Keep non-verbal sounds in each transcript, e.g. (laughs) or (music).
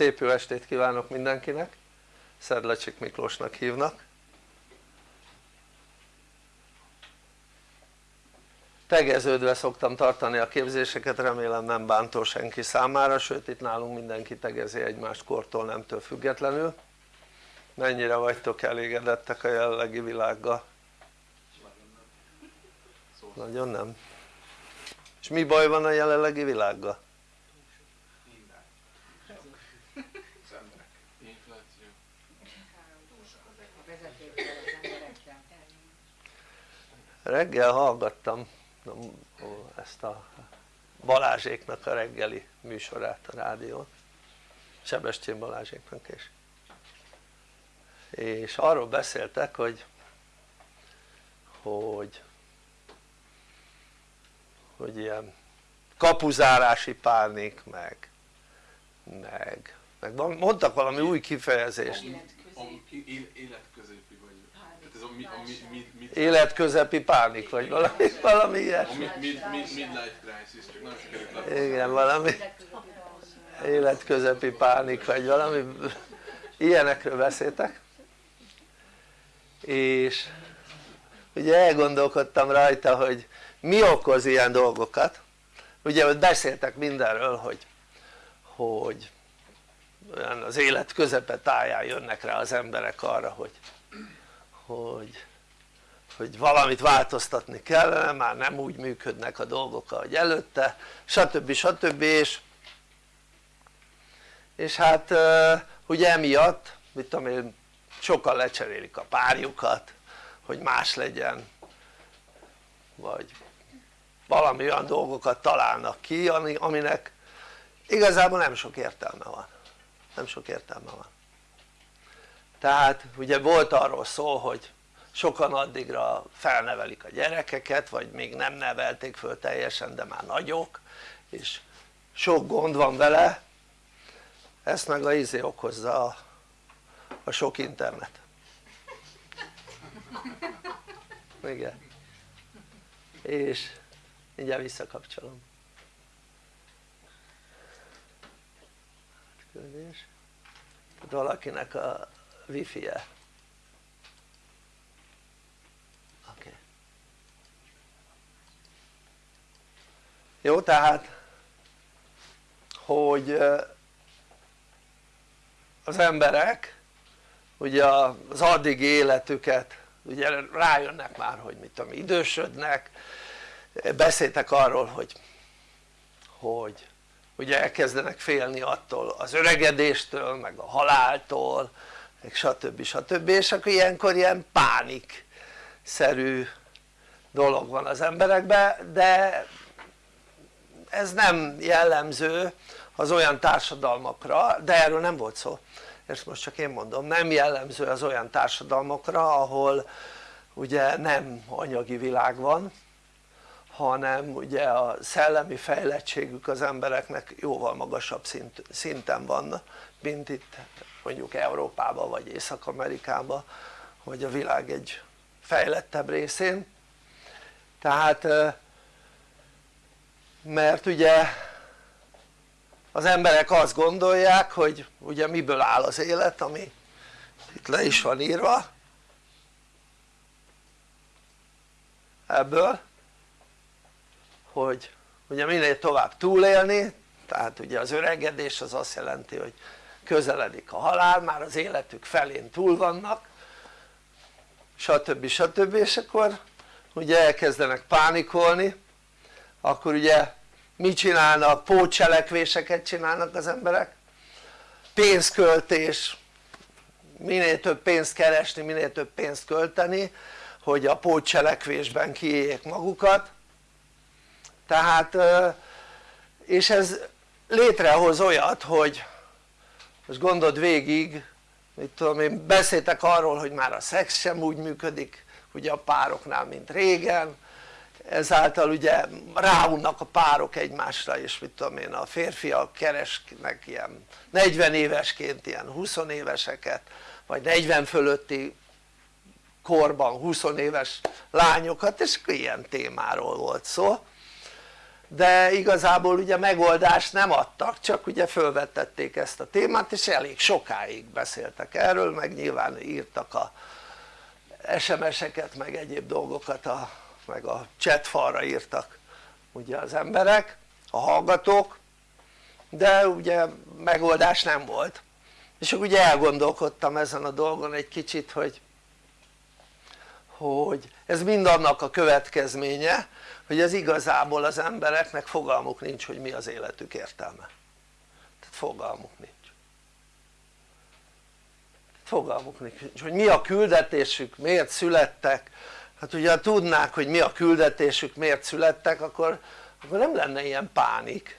Szép jó estét kívánok mindenkinek! Szedlacsik Miklósnak hívnak tegeződve szoktam tartani a képzéseket, remélem nem bántó senki számára, sőt itt nálunk mindenki tegezi egymást kortól nemtől függetlenül mennyire vagytok elégedettek a jelenlegi világgal? nagyon nem? és mi baj van a jelenlegi világgal? Reggel hallgattam ezt a Balázséknak a reggeli műsorát a rádión Sebestyén Balázséknak is. És arról beszéltek hogy hogy hogy ilyen kapuzárási pánik meg meg, meg mondtak valami új kifejezést életközepi pánik vagy valami, valami ilyesmi. igen valami életközepi pánik vagy valami. Ilyenekről beszéltek. És ugye elgondolkodtam rajta hogy mi okoz ilyen dolgokat. Ugye beszéltek mindenről hogy hogy olyan az élet közepe táján jönnek rá az emberek arra hogy hogy hogy valamit változtatni kellene, már nem úgy működnek a dolgok ahogy előtte stb. stb. és és hát ugye emiatt mit tudom én sokan lecserélik a párjukat hogy más legyen vagy valami olyan dolgokat találnak ki aminek igazából nem sok értelme van nem sok értelme van tehát ugye volt arról szó hogy sokan addigra felnevelik a gyerekeket vagy még nem nevelték föl teljesen de már nagyok és sok gond van vele. Ezt meg a izé okozza a, a sok internet. Igen. És mindjárt visszakapcsolom. Küldés valakinek a wifi-je oké okay. jó tehát hogy az emberek ugye az addig életüket ugye rájönnek már hogy mit tudom idősödnek beszéltek arról hogy hogy ugye elkezdenek félni attól az öregedéstől meg a haláltól meg stb. stb. és akkor ilyenkor ilyen pánik szerű dolog van az emberekben de ez nem jellemző az olyan társadalmakra de erről nem volt szó ezt most csak én mondom nem jellemző az olyan társadalmakra ahol ugye nem anyagi világ van hanem ugye a szellemi fejlettségük az embereknek jóval magasabb szint, szinten van mint itt mondjuk Európában vagy Észak-Amerikában vagy a világ egy fejlettebb részén. Tehát mert ugye az emberek azt gondolják hogy ugye miből áll az élet ami itt le is van írva. Ebből hogy ugye minél tovább túlélni tehát ugye az öregedés az azt jelenti hogy közeledik a halál, már az életük felén túl vannak stb. stb. és akkor ugye elkezdenek pánikolni akkor ugye mit csinálnak? pótcselekvéseket csinálnak az emberek pénzköltés minél több pénzt keresni, minél több pénzt költeni hogy a pótcselekvésben kiéljék magukat tehát és ez létrehoz olyat hogy most gondold végig. Mit tudom én beszéltek arról hogy már a szex sem úgy működik ugye a pároknál mint régen. Ezáltal ugye ráunnak a párok egymásra és mit tudom én a férfiak keresnek ilyen 40 évesként ilyen 20 éveseket vagy 40 fölötti korban 20 éves lányokat és ilyen témáról volt szó de igazából ugye megoldást nem adtak csak ugye fölvetették ezt a témát és elég sokáig beszéltek erről meg nyilván írtak a SMS-eket meg egyéb dolgokat a, meg a chat falra írtak ugye az emberek, a hallgatók de ugye megoldás nem volt. És akkor ugye elgondolkodtam ezen a dolgon egy kicsit hogy hogy ez mind annak a következménye hogy ez igazából az embereknek fogalmuk nincs hogy mi az életük értelme. Tehát fogalmuk nincs. Fogalmuk nincs hogy mi a küldetésük, miért születtek. Hát ugye ha tudnák hogy mi a küldetésük, miért születtek akkor, akkor nem lenne ilyen pánik.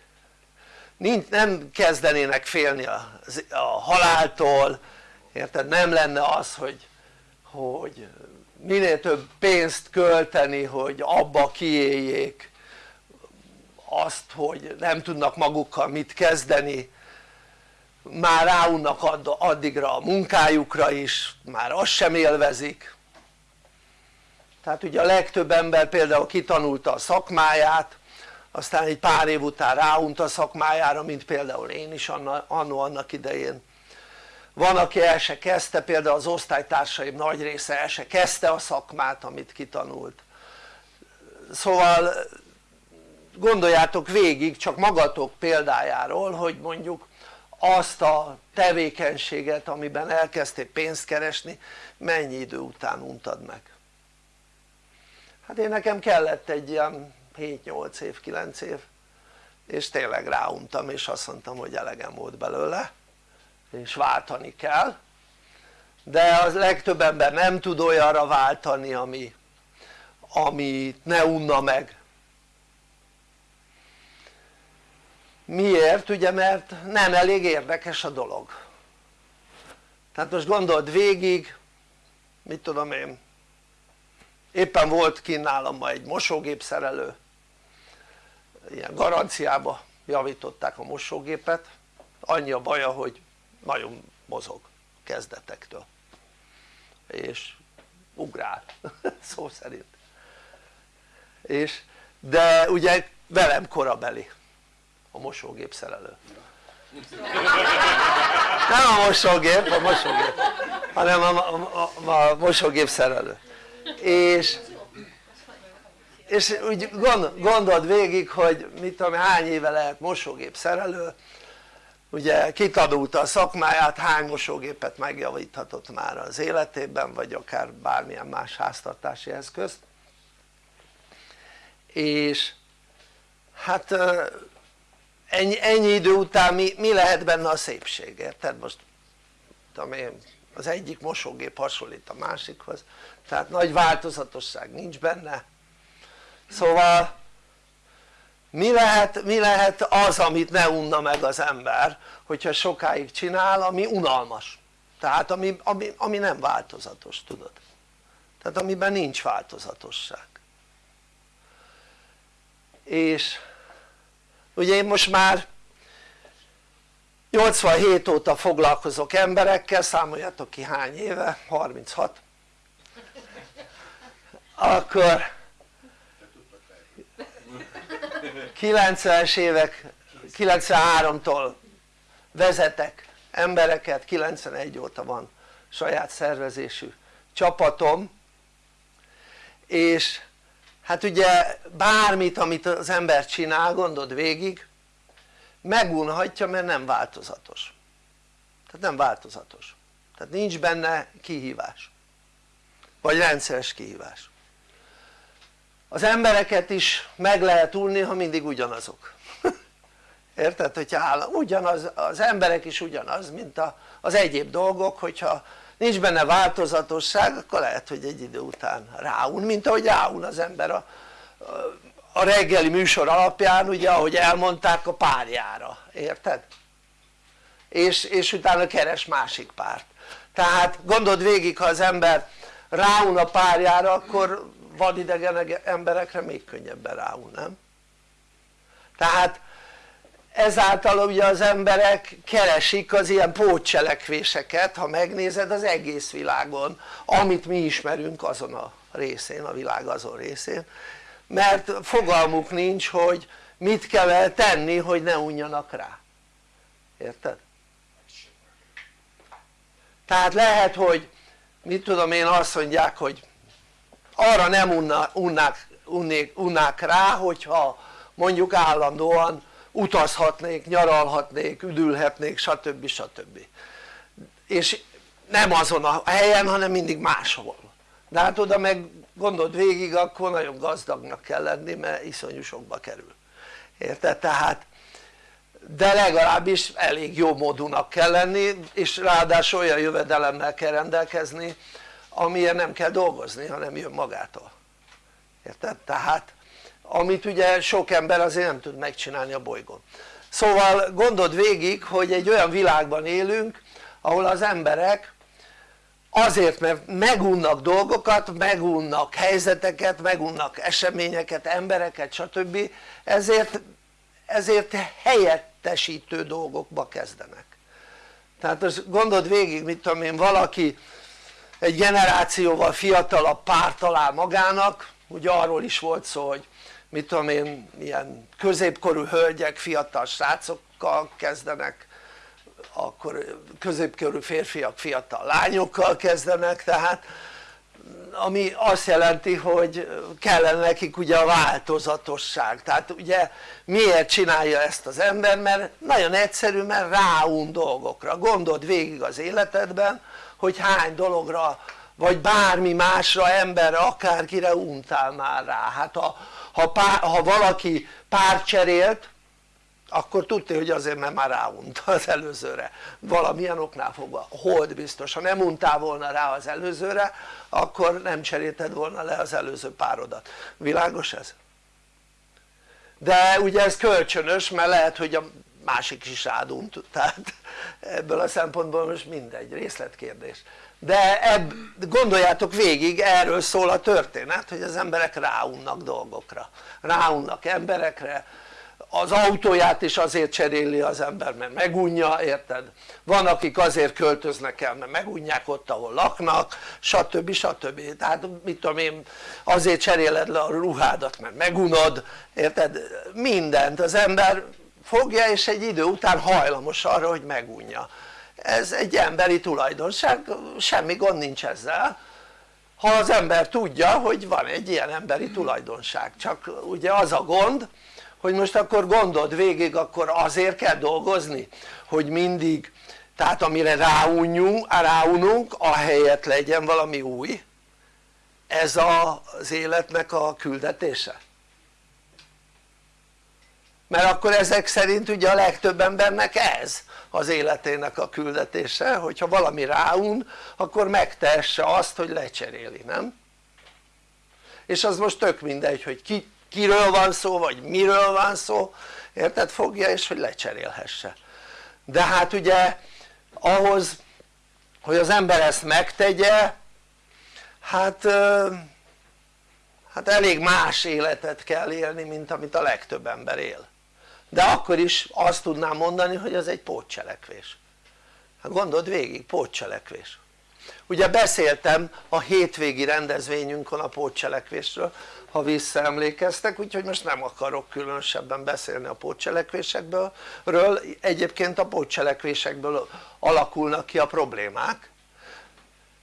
Nincs, nem kezdenének félni a, a haláltól érted? nem lenne az hogy, hogy minél több pénzt költeni hogy abba kiéljék azt hogy nem tudnak magukkal mit kezdeni. Már ráunnak addigra a munkájukra is, már azt sem élvezik. Tehát ugye a legtöbb ember például kitanulta a szakmáját aztán egy pár év után ráunt a szakmájára mint például én is annó annak idején van aki el se kezdte például az osztálytársaim nagy része el se kezdte a szakmát amit kitanult. Szóval gondoljátok végig csak magatok példájáról hogy mondjuk azt a tevékenységet amiben elkezdtél pénzt keresni mennyi idő után untad meg? Hát én nekem kellett egy ilyen 7-8 év, 9 év és tényleg ráuntam és azt mondtam hogy elegem volt belőle és váltani kell de az legtöbb ember nem tud olyanra váltani ami, ami ne unna meg. Miért? ugye mert nem elég érdekes a dolog. Tehát most gondold végig mit tudom én éppen volt kint nálam ma egy mosógép szerelő ilyen garanciába javították a mosógépet. Annyi a baja hogy nagyon mozog kezdetektől. És ugrál (laughs) szó szerint. És de ugye velem korabeli a mosógép szerelő. Nem a mosógép, a mosógép hanem a, a, a, a mosógép szerelő. És és úgy gondold végig hogy mit tudom hány éve lehet mosógép szerelő ugye kitanulta a szakmáját hány mosógépet megjavíthatott már az életében vagy akár bármilyen más háztartási eszközt. És hát ennyi, ennyi idő után mi, mi lehet benne a szépség érted? Most tudom én az egyik mosógép hasonlít a másikhoz tehát nagy változatosság nincs benne. Szóval mi lehet, mi lehet az amit ne unna meg az ember hogyha sokáig csinál ami unalmas? Tehát ami, ami, ami nem változatos tudod? Tehát amiben nincs változatosság. És ugye én most már 87 óta foglalkozok emberekkel, számoljátok ki hány éve, 36 akkor 90-es évek 93-tól vezetek embereket 91 óta van saját szervezésű csapatom és hát ugye bármit amit az ember csinál gondold végig megunhatja mert nem változatos. Tehát nem változatos. Tehát nincs benne kihívás. Vagy rendszeres kihívás az embereket is meg lehet unni ha mindig ugyanazok (laughs) érted? hogyha áll, ugyanaz, az emberek is ugyanaz mint a, az egyéb dolgok hogyha nincs benne változatosság akkor lehet hogy egy idő után ráun mint ahogy ráun az ember a, a reggeli műsor alapján ugye ahogy elmondták a párjára, érted? és, és utána keres másik párt tehát gondold végig ha az ember ráun a párjára akkor vadidegen emberekre még könnyebben ráun, nem? tehát ezáltal ugye az emberek keresik az ilyen pótcselekvéseket ha megnézed az egész világon amit mi ismerünk azon a részén, a világ azon részén mert fogalmuk nincs hogy mit kell tenni hogy ne unjanak rá érted? tehát lehet hogy mit tudom én azt mondják hogy arra nem unnák, unnék, unnák rá hogyha mondjuk állandóan utazhatnék, nyaralhatnék, üdülhetnék stb. stb. és nem azon a helyen hanem mindig máshol de hát oda meg gondold végig akkor nagyon gazdagnak kell lenni mert iszonyú sokba kerül érted? tehát de legalábbis elég jó módúnak kell lenni és ráadásul olyan jövedelemmel kell rendelkezni amilyen nem kell dolgozni hanem jön magától érted? tehát amit ugye sok ember azért nem tud megcsinálni a bolygón szóval gondold végig hogy egy olyan világban élünk ahol az emberek azért mert megunnak dolgokat, megunnak helyzeteket, megunnak eseményeket, embereket stb. ezért, ezért helyettesítő dolgokba kezdenek tehát az gondold végig mit tudom én valaki egy generációval fiatalabb párt talál magának. Ugye arról is volt szó hogy mit tudom én ilyen középkorú hölgyek fiatal srácokkal kezdenek akkor középkorú férfiak fiatal lányokkal kezdenek. Tehát ami azt jelenti hogy kellene nekik ugye a változatosság. Tehát ugye miért csinálja ezt az ember? Mert nagyon egyszerű mert ráun dolgokra. Gondold végig az életedben hogy hány dologra vagy bármi másra emberre akárkire untál már rá. Hát ha, ha, pár, ha valaki pár cserélt akkor tudta hogy azért mert már ráunta az előzőre. Valamilyen oknál fogva, hold biztos, ha nem untál volna rá az előzőre akkor nem cserélted volna le az előző párodat, világos ez? de ugye ez kölcsönös mert lehet hogy a másik is rádunt tehát ebből a szempontból most mindegy részletkérdés de ebb, gondoljátok végig erről szól a történet hogy az emberek ráunnak dolgokra ráunnak emberekre az autóját is azért cseréli az ember mert megunja érted? van akik azért költöznek el mert megunják ott ahol laknak stb. stb. tehát mit tudom én azért cseréled le a ruhádat mert megunod érted? mindent az ember fogja és egy idő után hajlamos arra hogy megunja. Ez egy emberi tulajdonság semmi gond nincs ezzel. Ha az ember tudja hogy van egy ilyen emberi tulajdonság. Csak ugye az a gond hogy most akkor gondold végig akkor azért kell dolgozni hogy mindig tehát amire ráunjunk, ráununk ahelyett legyen valami új. Ez az életnek a küldetése mert akkor ezek szerint ugye a legtöbb embernek ez az életének a küldetése hogyha valami ráun akkor megtehesse azt hogy lecseréli nem? és az most tök mindegy hogy ki kiről van szó vagy miről van szó érted? fogja és hogy lecserélhesse de hát ugye ahhoz hogy az ember ezt megtegye hát hát elég más életet kell élni mint amit a legtöbb ember él de akkor is azt tudnám mondani hogy ez egy pótcselekvés. Hát gondold végig pótcselekvés. Ugye beszéltem a hétvégi rendezvényünkon a pótcselekvésről ha visszaemlékeztek úgyhogy most nem akarok különösebben beszélni a pótcselekvésekből. Egyébként a pótcselekvésekből alakulnak ki a problémák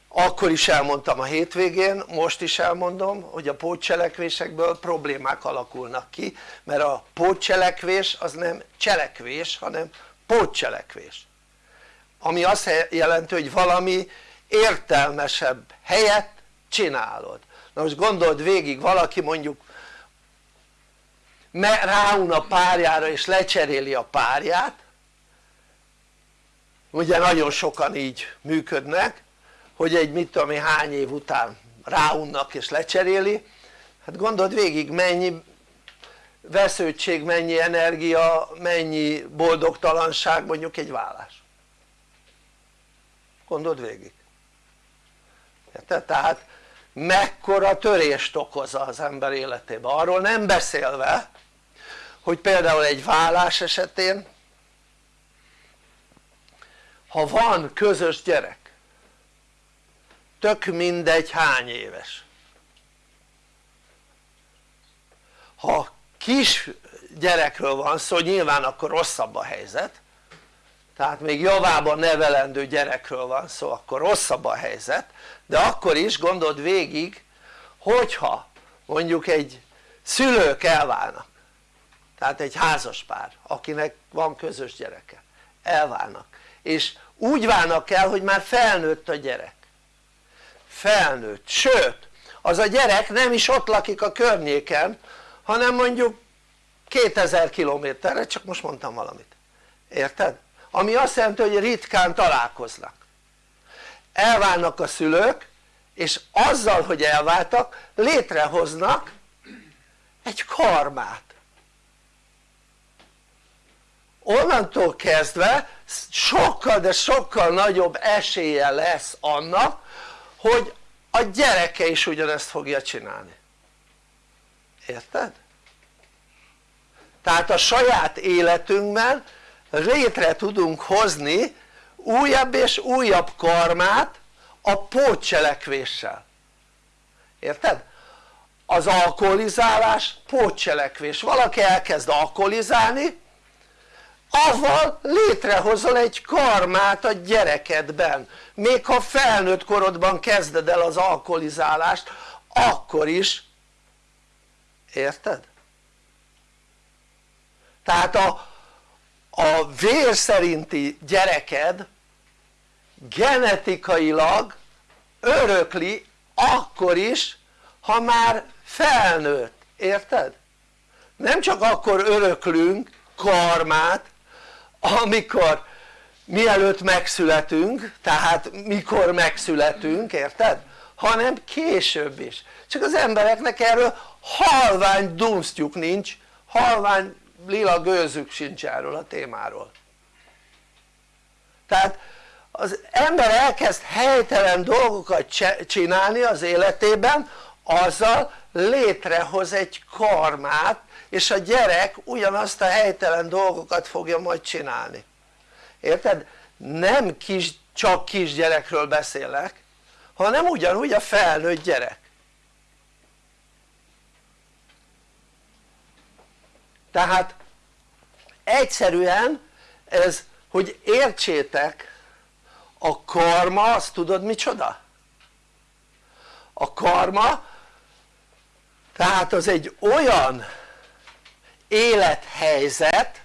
akkor is elmondtam a hétvégén, most is elmondom hogy a pótcselekvésekből problémák alakulnak ki mert a pótcselekvés az nem cselekvés hanem pótcselekvés. Ami azt jelenti hogy valami értelmesebb helyet csinálod. Na most gondold végig valaki mondjuk ráun a párjára és lecseréli a párját. Ugye nagyon sokan így működnek hogy egy mit tudom én hány év után ráunnak és lecseréli. Hát gondold végig mennyi vesződtség, mennyi energia, mennyi boldogtalanság mondjuk egy vállás. Gondold végig. Tehát mekkora törést okoz az ember életében? Arról nem beszélve hogy például egy vállás esetén ha van közös gyerek tök mindegy hány éves. Ha kis gyerekről van szó nyilván akkor rosszabb a helyzet. Tehát még javában nevelendő gyerekről van szó akkor rosszabb a helyzet. De akkor is gondold végig hogyha mondjuk egy szülők elválnak tehát egy házaspár akinek van közös gyereke elválnak és úgy válnak el hogy már felnőtt a gyerek felnőtt, sőt az a gyerek nem is ott lakik a környéken hanem mondjuk 2000 kilométerre csak most mondtam valamit, érted? ami azt jelenti hogy ritkán találkoznak. Elválnak a szülők és azzal hogy elváltak létrehoznak egy karmát. Onnantól kezdve sokkal de sokkal nagyobb esélye lesz annak hogy a gyereke is ugyanezt fogja csinálni érted? tehát a saját életünkben létre tudunk hozni újabb és újabb karmát a pótcselekvéssel érted? az alkoholizálás pótcselekvés, valaki elkezd alkoholizálni avval létrehozol egy karmát a gyerekedben még ha felnőtt korodban kezded el az alkoholizálást akkor is érted? tehát a, a vér szerinti gyereked genetikailag örökli akkor is ha már felnőtt, érted? nem csak akkor öröklünk karmát amikor mielőtt megszületünk tehát mikor megszületünk érted? hanem később is csak az embereknek erről halvány dunsztjuk nincs halvány lila gőzük sincs erről a témáról tehát az ember elkezd helytelen dolgokat csinálni az életében azzal létrehoz egy karmát és a gyerek ugyanazt a helytelen dolgokat fogja majd csinálni érted? nem kis, csak kisgyerekről beszélek hanem ugyanúgy a felnőtt gyerek tehát egyszerűen ez hogy értsétek a karma azt tudod micsoda? a karma tehát az egy olyan élethelyzet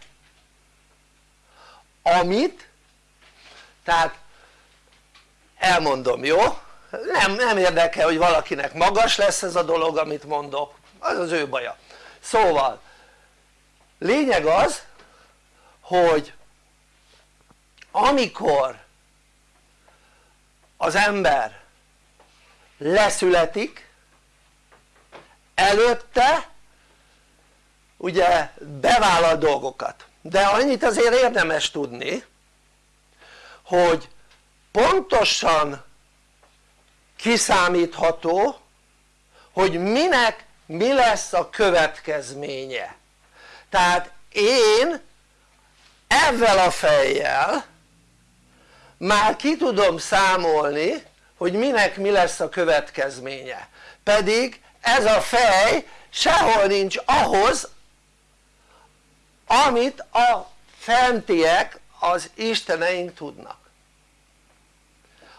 amit tehát elmondom jó? Nem, nem érdekel hogy valakinek magas lesz ez a dolog amit mondok az az ő baja szóval lényeg az hogy amikor az ember leszületik előtte ugye bevállal dolgokat. De annyit azért érdemes tudni hogy pontosan kiszámítható hogy minek mi lesz a következménye. Tehát én ezzel a fejjel már ki tudom számolni hogy minek mi lesz a következménye. Pedig ez a fej sehol nincs ahhoz amit a fentiek az isteneink tudnak.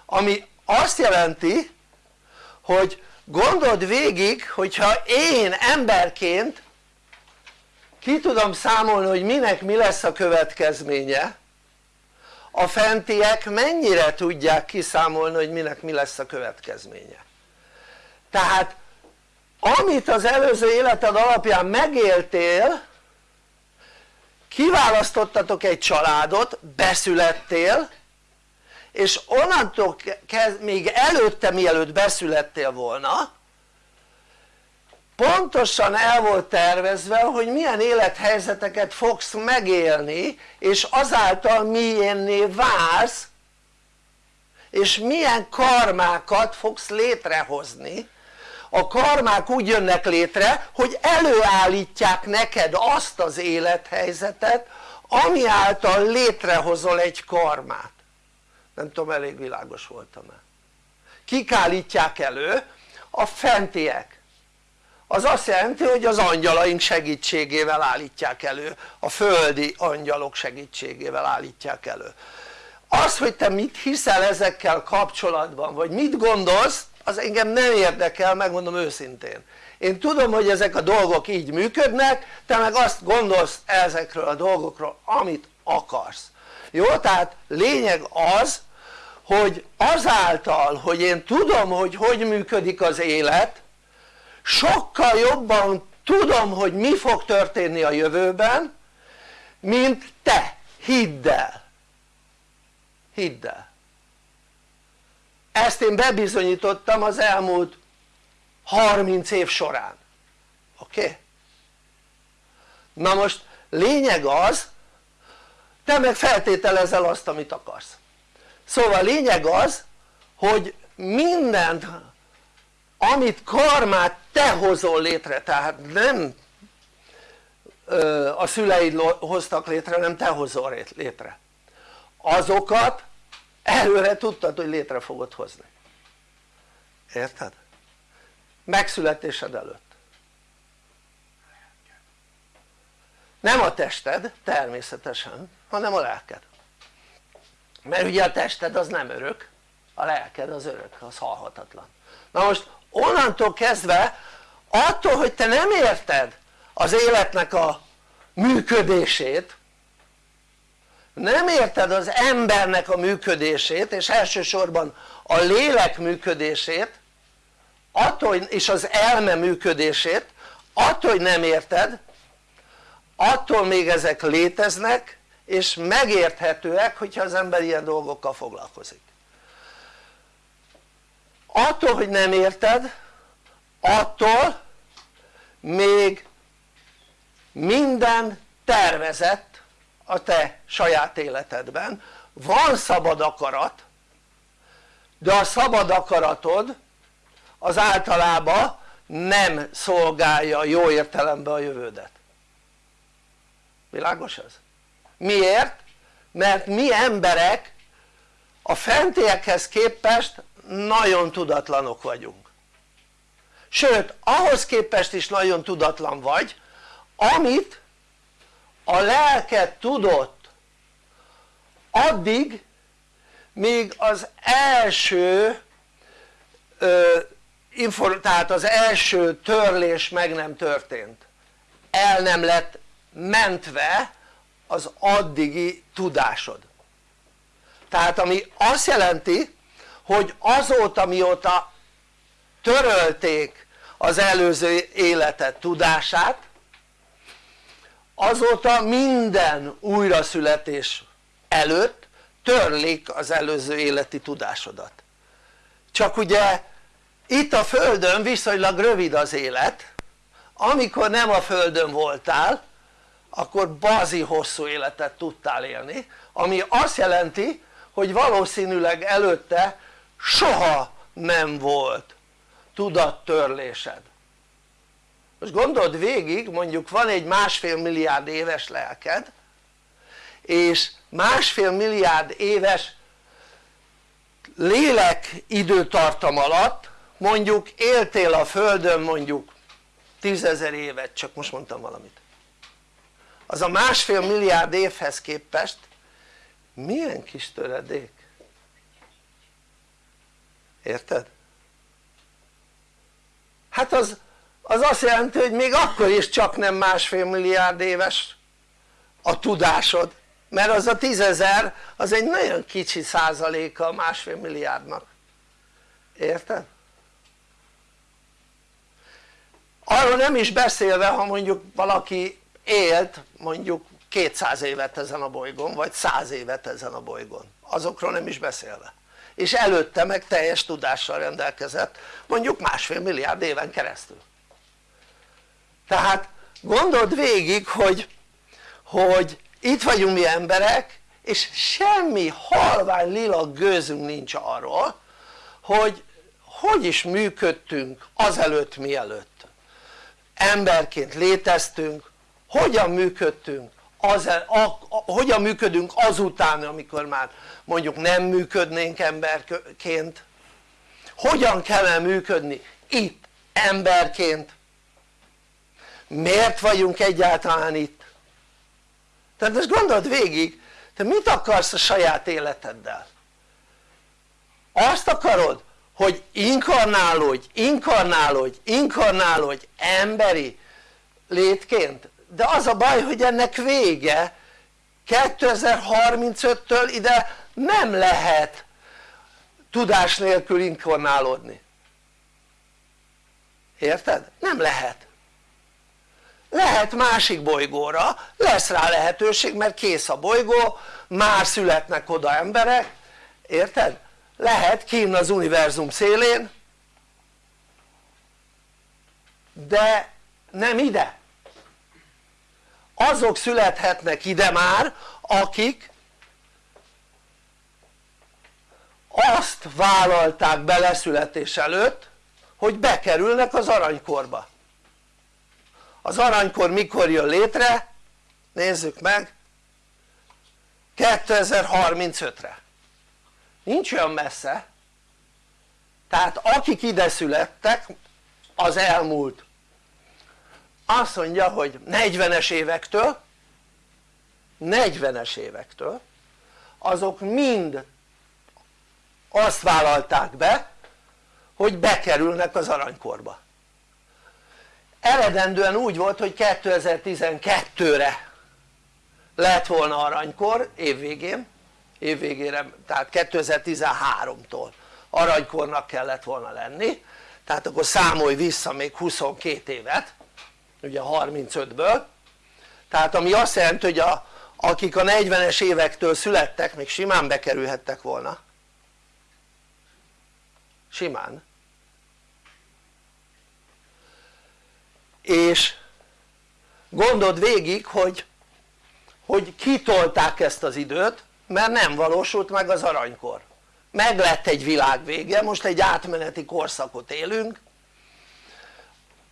Ami azt jelenti hogy gondold végig hogyha én emberként ki tudom számolni hogy minek mi lesz a következménye a fentiek mennyire tudják kiszámolni hogy minek mi lesz a következménye. Tehát amit az előző életed alapján megéltél kiválasztottatok egy családot, beszülettél és onnantól kezd, még előtte mielőtt beszülettél volna pontosan el volt tervezve hogy milyen élethelyzeteket fogsz megélni és azáltal milyenné válsz és milyen karmákat fogsz létrehozni a karmák úgy jönnek létre hogy előállítják neked azt az élethelyzetet ami által létrehozol egy karmát. Nem tudom elég világos voltam-e. Kik állítják elő? a fentiek. Az azt jelenti hogy az angyalaink segítségével állítják elő. A földi angyalok segítségével állítják elő. Az hogy te mit hiszel ezekkel kapcsolatban vagy mit gondolsz az engem nem érdekel megmondom őszintén. Én tudom hogy ezek a dolgok így működnek te meg azt gondolsz ezekről a dolgokról amit akarsz. Jó? tehát lényeg az hogy azáltal hogy én tudom hogy hogy működik az élet sokkal jobban tudom hogy mi fog történni a jövőben mint te, hidd el. Hidd el ezt én bebizonyítottam az elmúlt 30 év során. Oké? Na most lényeg az te meg feltételezel azt amit akarsz. Szóval lényeg az hogy mindent amit karmát te hozol létre tehát nem a szüleid hoztak létre nem te hozol létre. Azokat előre tudtad hogy létre fogod hozni. Érted? megszületésed előtt. Nem a tested természetesen hanem a lelked. Mert ugye a tested az nem örök a lelked az örök, az halhatatlan. Na most onnantól kezdve attól hogy te nem érted az életnek a működését nem érted az embernek a működését és elsősorban a lélek működését attól és az elme működését attól hogy nem érted attól még ezek léteznek és megérthetőek hogyha az ember ilyen dolgokkal foglalkozik. Attól hogy nem érted attól még minden tervezett a te saját életedben van szabad akarat de a szabad akaratod az általában nem szolgálja jó értelemben a jövődet világos ez? miért? mert mi emberek a fentiekhez képest nagyon tudatlanok vagyunk sőt ahhoz képest is nagyon tudatlan vagy amit a lelked tudott. Addig míg az első ö, tehát az első törlés meg nem történt. El nem lett mentve az addigi tudásod. Tehát ami azt jelenti hogy azóta mióta törölték az előző életed tudását azóta minden újraszületés előtt törlik az előző életi tudásodat. Csak ugye itt a földön viszonylag rövid az élet. Amikor nem a földön voltál akkor bazi hosszú életet tudtál élni ami azt jelenti hogy valószínűleg előtte soha nem volt tudattörlésed most gondold végig mondjuk van egy másfél milliárd éves lelked és másfél milliárd éves lélek időtartam alatt mondjuk éltél a földön mondjuk tízezer évet csak most mondtam valamit az a másfél milliárd évhez képest milyen kis töredék érted? hát az, az azt jelenti hogy még akkor is csak nem másfél milliárd éves a tudásod mert az a tízezer az egy nagyon kicsi százaléka a másfél milliárdnak. Érted? arról nem is beszélve ha mondjuk valaki élt mondjuk 200 évet ezen a bolygón vagy 100 évet ezen a bolygón. Azokról nem is beszélve. És előtte meg teljes tudással rendelkezett mondjuk másfél milliárd éven keresztül tehát gondold végig hogy, hogy itt vagyunk mi emberek és semmi halvány lila gőzünk nincs arról hogy hogy is működtünk azelőtt mielőtt. Emberként léteztünk hogyan működtünk az, a, a, hogyan működünk azután amikor már mondjuk nem működnénk emberként? Hogyan kellene működni itt emberként miért vagyunk egyáltalán itt? Tehát most gondold végig te mit akarsz a saját életeddel? Azt akarod hogy inkarnálódj, inkarnálódj, inkarnálódj emberi létként? De az a baj hogy ennek vége 2035-től ide nem lehet tudás nélkül inkarnálódni. Érted? nem lehet lehet másik bolygóra, lesz rá lehetőség mert kész a bolygó, már születnek oda emberek, érted? lehet kín az univerzum szélén de nem ide azok születhetnek ide már akik azt vállalták beleszületés előtt hogy bekerülnek az aranykorba az aranykor mikor jön létre? nézzük meg. 2035-re nincs olyan messze. Tehát akik ide születtek az elmúlt. Azt mondja hogy 40-es évektől 40-es évektől azok mind azt vállalták be hogy bekerülnek az aranykorba eredendően úgy volt hogy 2012-re lett volna aranykor évvégén évvégére tehát 2013-tól aranykornak kellett volna lenni. Tehát akkor számolj vissza még 22 évet ugye 35-ből tehát ami azt jelenti hogy a, akik a 40-es évektől születtek még simán bekerülhettek volna. Simán és gondold végig hogy hogy kitolták ezt az időt mert nem valósult meg az aranykor. Meg lett egy világ vége, most egy átmeneti korszakot élünk.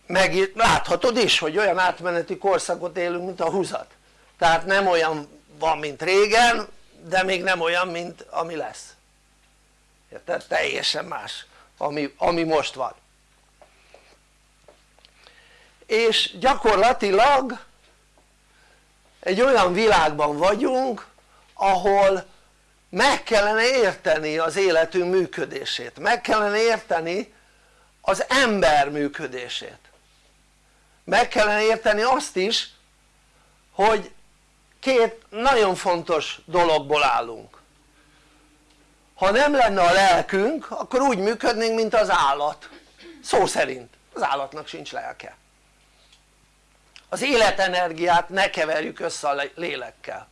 Meg láthatod is hogy olyan átmeneti korszakot élünk mint a húzat. Tehát nem olyan van mint régen de még nem olyan mint ami lesz. Érted? teljesen más ami, ami most van és gyakorlatilag egy olyan világban vagyunk ahol meg kellene érteni az életünk működését, meg kellene érteni az ember működését. Meg kellene érteni azt is hogy két nagyon fontos dologból állunk. Ha nem lenne a lelkünk akkor úgy működnénk mint az állat. Szó szerint. Az állatnak sincs lelke az életenergiát ne keverjük össze a lélekkel.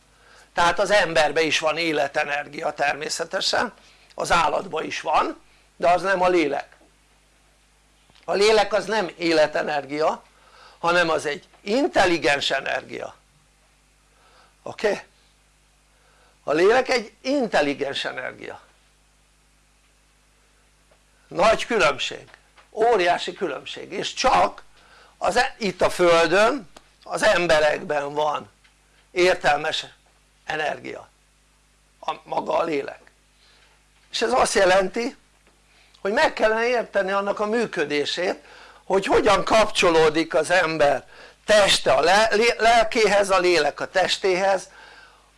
Tehát az emberben is van életenergia természetesen az állatban is van de az nem a lélek. A lélek az nem életenergia hanem az egy intelligens energia. Oké? Okay? a lélek egy intelligens energia. Nagy különbség, óriási különbség. És csak az, e- itt a földön az emberekben van értelmes energia. A, maga a lélek. És ez azt jelenti hogy meg kellene érteni annak a működését hogy hogyan kapcsolódik az ember teste a lelkéhez, a lélek a testéhez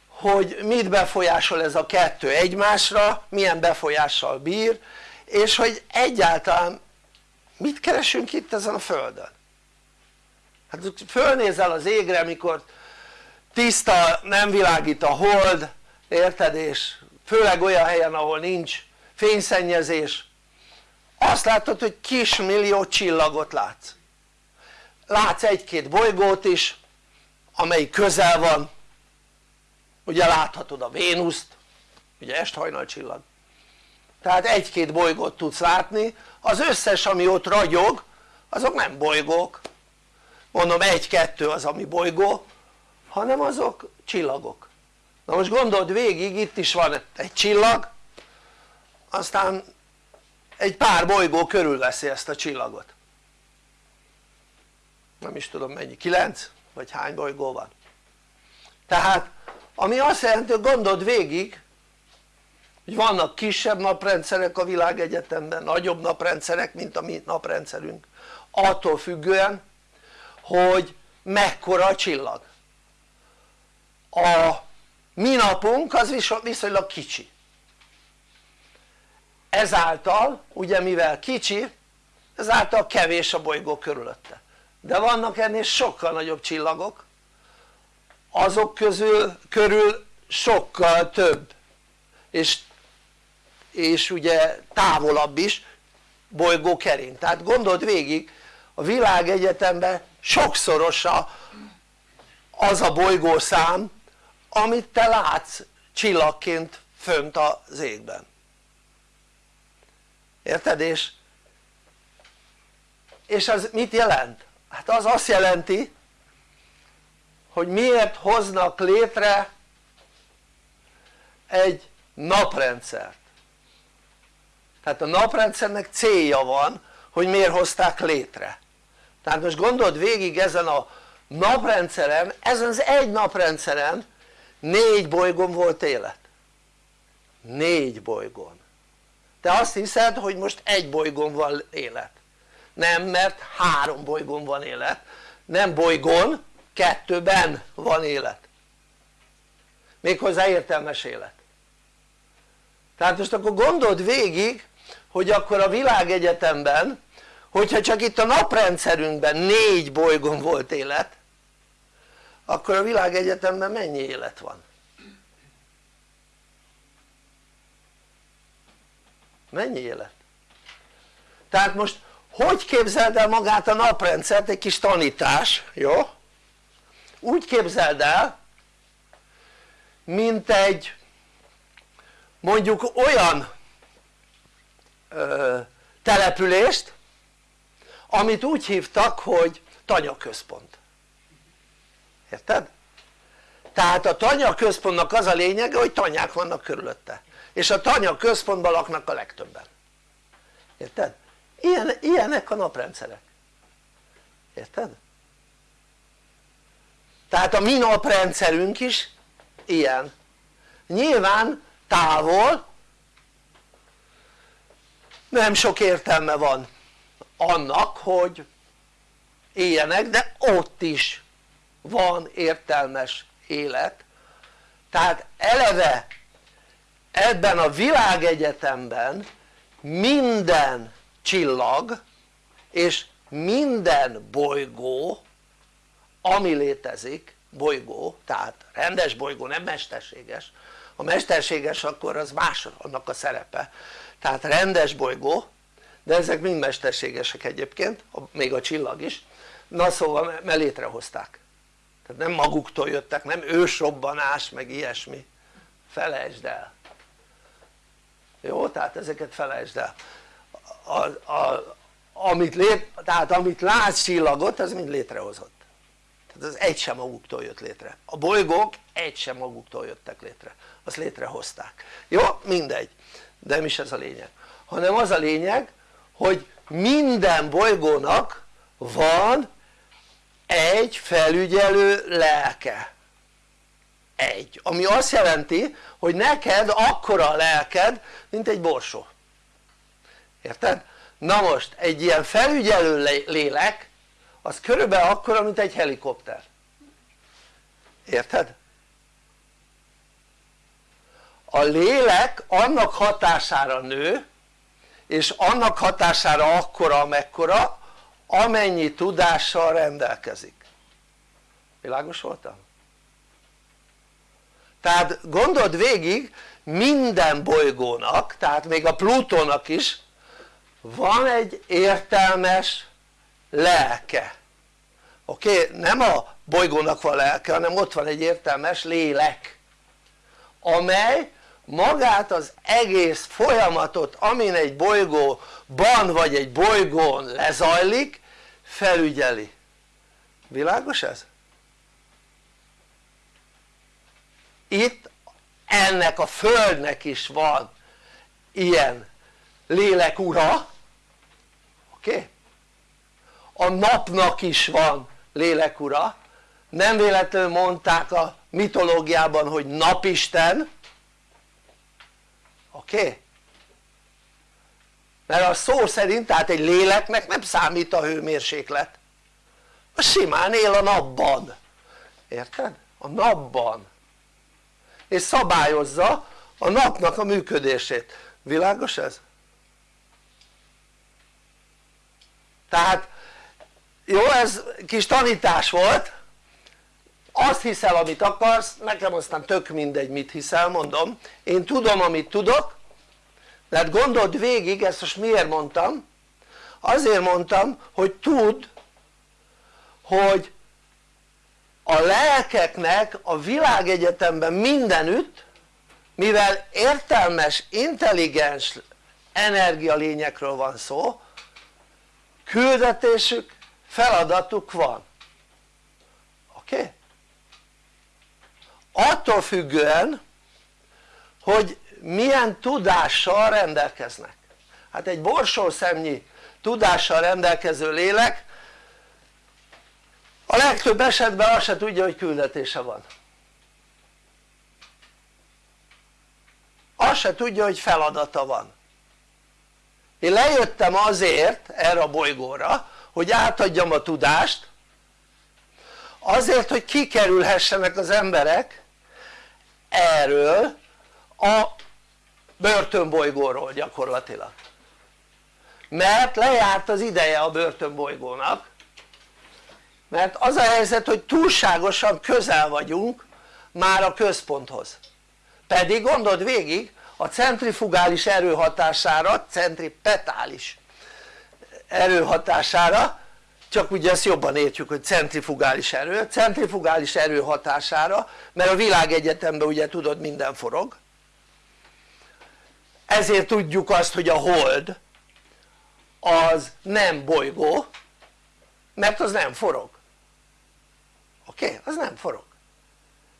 hogy mit befolyásol ez a kettő egymásra, milyen befolyással bír és hogy egyáltalán mit keresünk itt ezen a földön hát fölnézel az égre mikor tiszta, nem világít a hold, érted? és főleg olyan helyen ahol nincs fényszennyezés. Azt látod hogy kis millió csillagot látsz. Látsz egy-két bolygót is amelyik közel van. Ugye láthatod a Vénuszt ugye esthajnal csillag. Tehát egy-két bolygót tudsz látni. Az összes ami ott ragyog azok nem bolygók mondom egy-kettő az ami bolygó hanem azok csillagok. Na most gondold végig itt is van egy csillag aztán egy pár bolygó körülveszi ezt a csillagot. Nem is tudom mennyi, 9 vagy hány bolygó van. Tehát ami azt jelenti hogy gondold végig hogy vannak kisebb naprendszerek a világegyetemben, nagyobb naprendszerek mint a mi naprendszerünk. Attól függően hogy mekkora a csillag. A mi napunk az viszonylag kicsi. Ezáltal ugye mivel kicsi ezáltal kevés a bolygó körülötte. De vannak ennél sokkal nagyobb csillagok azok közül körül sokkal több. És, és ugye távolabb is bolygó kering. Tehát gondold végig a világegyetemben sokszorosa az a bolygószám amit te látsz csillagként fönt az égben érted? és, és az mit jelent? hát az azt jelenti hogy miért hoznak létre egy naprendszert tehát a naprendszernek célja van hogy miért hozták létre tehát most gondold végig ezen a naprendszeren, ezen az egy naprendszeren négy bolygón volt élet. Négy bolygón. Te azt hiszed hogy most egy bolygón van élet. Nem mert három bolygón van élet. Nem bolygón kettőben van élet. Méghozzá értelmes élet. Tehát most akkor gondold végig hogy akkor a világegyetemben hogyha csak itt a naprendszerünkben négy bolygón volt élet akkor a világegyetemben mennyi élet van? mennyi élet? tehát most hogy képzeld el magát a naprendszert egy kis tanítás, jó? úgy képzeld el mint egy mondjuk olyan ö, települést amit úgy hívtak hogy tanyaközpont érted? tehát a tanyaközpontnak az a lényege hogy tanyák vannak körülötte és a tanyaközpontban laknak a legtöbben érted? Ilyen, ilyenek a naprendszerek érted? tehát a mi naprendszerünk is ilyen nyilván távol nem sok értelme van annak hogy éljenek de ott is van értelmes élet. Tehát eleve ebben a világegyetemben minden csillag és minden bolygó ami létezik bolygó tehát rendes bolygó nem mesterséges. A mesterséges akkor az más annak a szerepe. Tehát rendes bolygó de ezek mind mesterségesek egyébként még a csillag is. Na szóval mert létrehozták. Tehát nem maguktól jöttek nem ősrobbanás meg ilyesmi. Felejtsd el. Jó? tehát ezeket felejtsd el. A, a, amit, lét, tehát amit látsz csillagot az mind létrehozott. Tehát az egy sem maguktól jött létre. A bolygók egy sem maguktól jöttek létre. Azt létrehozták. Jó? mindegy. De nem is ez a lényeg. Hanem az a lényeg hogy minden bolygónak van egy felügyelő lelke egy, ami azt jelenti hogy neked akkora a lelked mint egy borsó érted? na most egy ilyen felügyelő lélek az körülbelül akkora mint egy helikopter érted? a lélek annak hatására nő és annak hatására akkora amekkora amennyi tudással rendelkezik világos voltam? tehát gondold végig minden bolygónak tehát még a Plutónak is van egy értelmes lelke oké? Okay? nem a bolygónak van lelke hanem ott van egy értelmes lélek amely magát az egész folyamatot amin egy bolygóban vagy egy bolygón lezajlik felügyeli világos ez? itt ennek a földnek is van ilyen lélek ura oké? Okay? a napnak is van lélek ura nem véletlenül mondták a mitológiában hogy napisten oké? Okay? mert a szó szerint tehát egy léleknek nem számít a hőmérséklet a simán él a napban érted? a napban és szabályozza a napnak a működését, világos ez? tehát jó ez kis tanítás volt azt hiszel amit akarsz, nekem aztán tök mindegy mit hiszel mondom én tudom amit tudok de hát gondold végig ezt most miért mondtam azért mondtam hogy tudd hogy a lelkeknek a világegyetemben mindenütt mivel értelmes, intelligens energialényekről van szó küldetésük, feladatuk van oké? Okay? Attól függően hogy milyen tudással rendelkeznek. Hát egy borsószemnyi tudással rendelkező lélek a legtöbb esetben azt se tudja hogy küldetése van. Azt se tudja hogy feladata van. Én lejöttem azért erre a bolygóra hogy átadjam a tudást azért hogy kikerülhessenek az emberek erről a börtönbolygóról gyakorlatilag. Mert lejárt az ideje a börtönbolygónak mert az a helyzet hogy túlságosan közel vagyunk már a központhoz. Pedig gondold végig a centrifugális erő hatására, centripetális erő hatására csak ugye ezt jobban értjük hogy centrifugális erő, centrifugális erő hatására mert a világegyetemben ugye tudod minden forog ezért tudjuk azt hogy a hold az nem bolygó mert az nem forog oké? Okay? az nem forog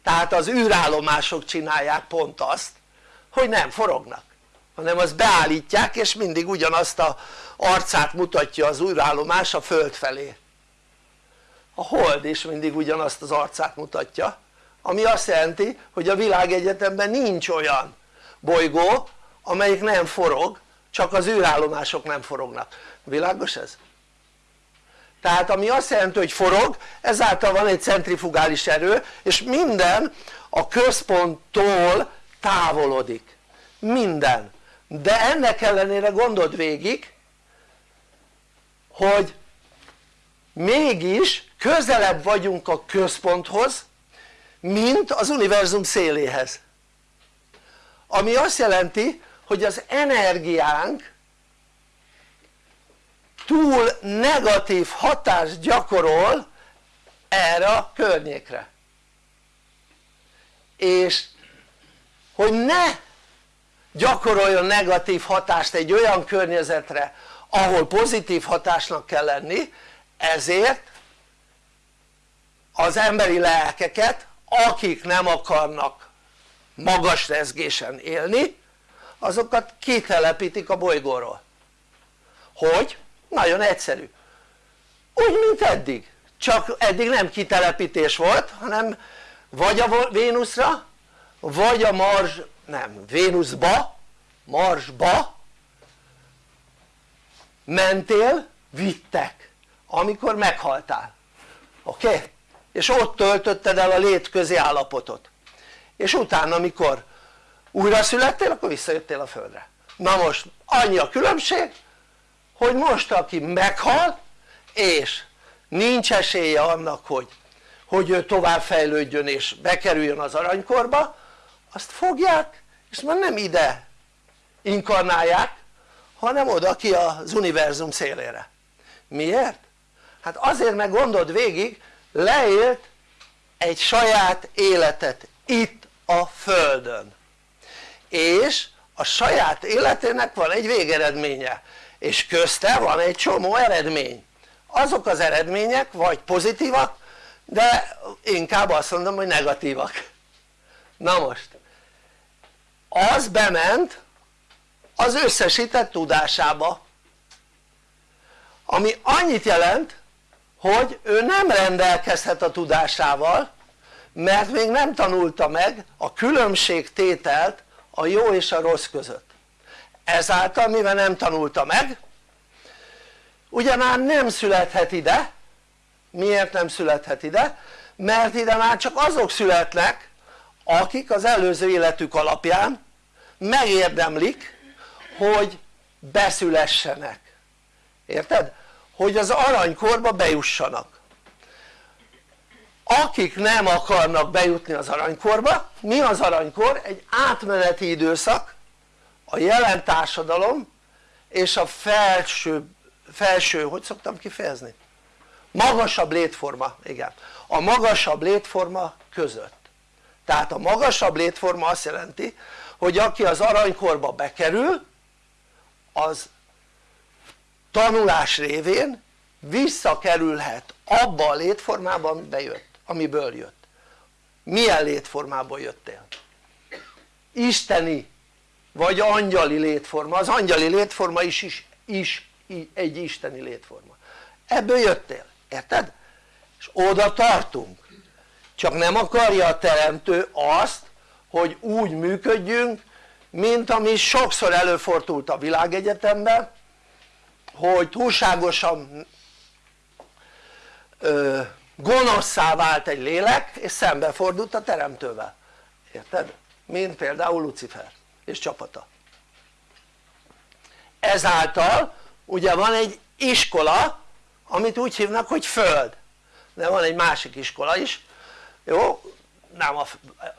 tehát az űrállomások csinálják pont azt hogy nem forognak hanem azt beállítják és mindig ugyanazt a arcát mutatja az űrállomás a föld felé. A hold is mindig ugyanazt az arcát mutatja ami azt jelenti hogy a világegyetemben nincs olyan bolygó amelyik nem forog csak az űrállomások nem forognak, világos ez? tehát ami azt jelenti hogy forog ezáltal van egy centrifugális erő és minden a központtól távolodik. Minden de ennek ellenére gondold végig hogy mégis közelebb vagyunk a központhoz mint az univerzum széléhez. Ami azt jelenti hogy az energiánk túl negatív hatást gyakorol erre a környékre. És hogy ne gyakoroljon negatív hatást egy olyan környezetre ahol pozitív hatásnak kell lenni ezért az emberi lelkeket akik nem akarnak magas rezgésen élni azokat kitelepítik a bolygóról. Hogy? nagyon egyszerű. Úgy mint eddig. Csak eddig nem kitelepítés volt hanem vagy a Vénuszra vagy a Mars, nem, Vénuszba, Marsba mentél, vittek amikor meghaltál oké? Okay? és ott töltötted el a létközi állapotot és utána amikor újra születtél akkor visszajöttél a földre na most annyi a különbség hogy most aki meghal és nincs esélye annak hogy, hogy ő tovább fejlődjön és bekerüljön az aranykorba azt fogják és már nem ide inkarnálják hanem oda ki az univerzum szélére. Miért? hát azért meg gondold végig leélt egy saját életet itt a földön. És a saját életének van egy végeredménye és közte van egy csomó eredmény. Azok az eredmények vagy pozitívak de inkább azt mondom hogy negatívak. Na most az bement az összesített tudásába. Ami annyit jelent hogy ő nem rendelkezhet a tudásával mert még nem tanulta meg a különbségtételt a jó és a rossz között. Ezáltal mivel nem tanulta meg ugyanár nem születhet ide. Miért nem születhet ide? mert ide már csak azok születnek akik az előző életük alapján megérdemlik hogy beszülessenek érted? hogy az aranykorba bejussanak akik nem akarnak bejutni az aranykorba, mi az aranykor? egy átmeneti időszak a jelen társadalom és a felső, felső hogy szoktam kifejezni? magasabb létforma, igen a magasabb létforma között tehát a magasabb létforma azt jelenti hogy aki az aranykorba bekerül az tanulás révén visszakerülhet abba a létformába amiben jött, amiből jött milyen létformából jöttél? isteni vagy angyali létforma, az angyali létforma is, is, is egy isteni létforma ebből jöttél, érted? és oda tartunk csak nem akarja a teremtő azt hogy úgy működjünk mint ami sokszor előfordult a világegyetemben hogy túlságosan ö, gonoszszá vált egy lélek és szembefordult a teremtővel. Érted? mint például Lucifer és csapata. Ezáltal ugye van egy iskola amit úgy hívnak hogy föld. De van egy másik iskola is jó? nem a,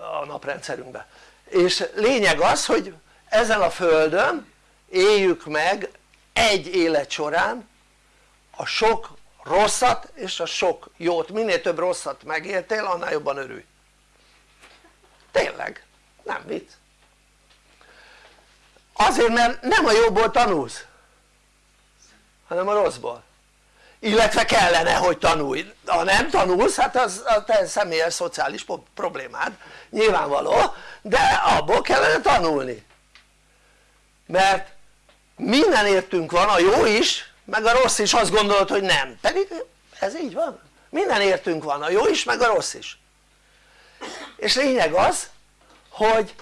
a naprendszerünkben és lényeg az hogy ezen a földön éljük meg egy élet során a sok rosszat és a sok jót, minél több rosszat megéltél annál jobban örülj. Tényleg, nem vicc. Azért mert nem a jóból tanulsz hanem a rosszból illetve kellene hogy tanulj, ha nem tanulsz hát az a te személyes szociális problémád nyilvánvaló de abból kellene tanulni. Mert minden értünk van a jó is meg a rossz is azt gondolod hogy nem. Pedig ez így van. Minden értünk van a jó is meg a rossz is. És lényeg az hogy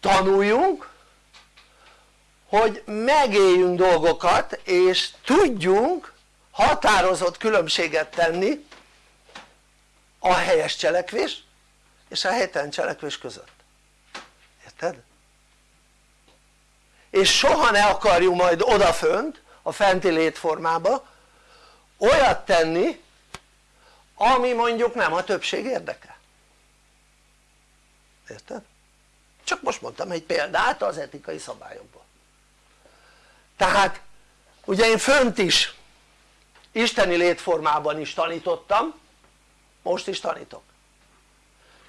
tanuljunk hogy megéljünk dolgokat és tudjunk határozott különbséget tenni a helyes cselekvés és a helytelen cselekvés között érted? és soha ne akarjunk majd odafönt a fenti létformába olyat tenni ami mondjuk nem a többség érdeke érted? csak most mondtam egy példát az etikai szabályokból tehát ugye én fönt is isteni létformában is tanítottam most is tanítok.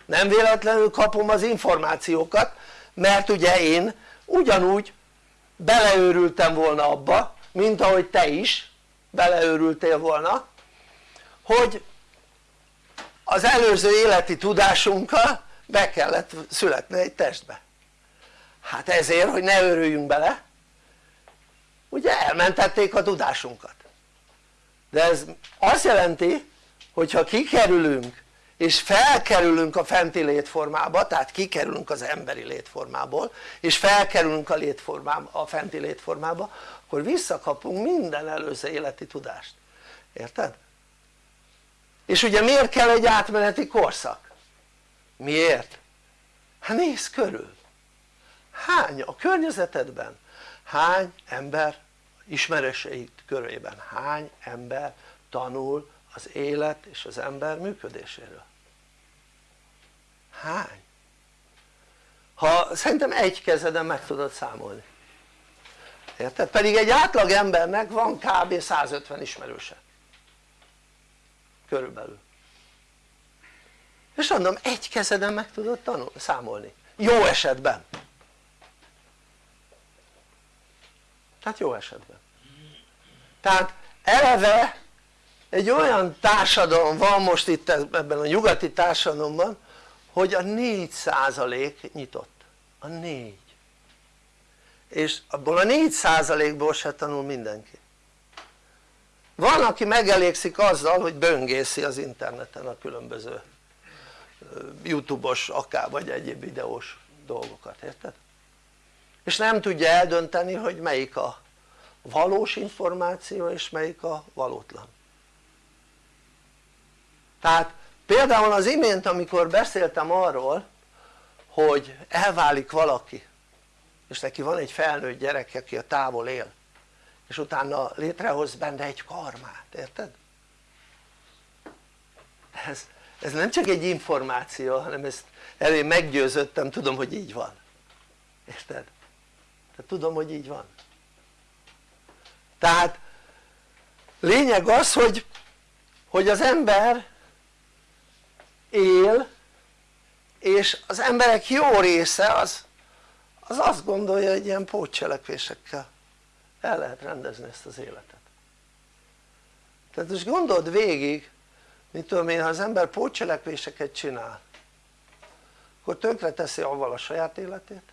Nem véletlenül kapom az információkat mert ugye én ugyanúgy beleőrültem volna abba mint ahogy te is beleőrültél volna hogy az előző életi tudásunkkal be kellett születni egy testbe. Hát ezért hogy ne örüljünk bele ugye elmentették a tudásunkat de ez azt jelenti hogyha kikerülünk és felkerülünk a fenti létformába tehát kikerülünk az emberi létformából és felkerülünk a, létformába, a fenti létformába akkor visszakapunk minden előző életi tudást érted? és ugye miért kell egy átmeneti korszak? miért? hát nézz körül hány a környezetedben hány ember ismerőseid körében hány ember tanul az élet és az ember működéséről? Hány? ha szerintem egy kezeden meg tudod számolni. Érted? pedig egy átlag embernek van kb. 150 ismerőse. Körülbelül. És mondom egy kezeden meg tudod tanul, számolni. Jó esetben. Tehát jó esetben tehát eleve egy olyan társadalom van most itt ebben a nyugati társadalomban hogy a 4% nyitott. A 4 és abból a 4%-ból se tanul mindenki. Van aki megelégszik azzal hogy böngészi az interneten a különböző youtube-os akár vagy egyéb videós dolgokat, érted? és nem tudja eldönteni hogy melyik a valós információ és melyik a valótlan tehát például az imént amikor beszéltem arról hogy elválik valaki és neki van egy felnőtt gyerek aki a távol él és utána létrehoz benne egy karmát, érted? ez, ez nem csak egy információ hanem ezt elé meggyőzöttem, tudom hogy így van érted? tudom hogy így van tehát lényeg az hogy, hogy az ember él és az emberek jó része az, az azt gondolja hogy ilyen pótcselekvésekkel el lehet rendezni ezt az életet. Tehát most gondold végig mit tudom én ha az ember pótcselekvéseket csinál akkor tönkre teszi avval a saját életét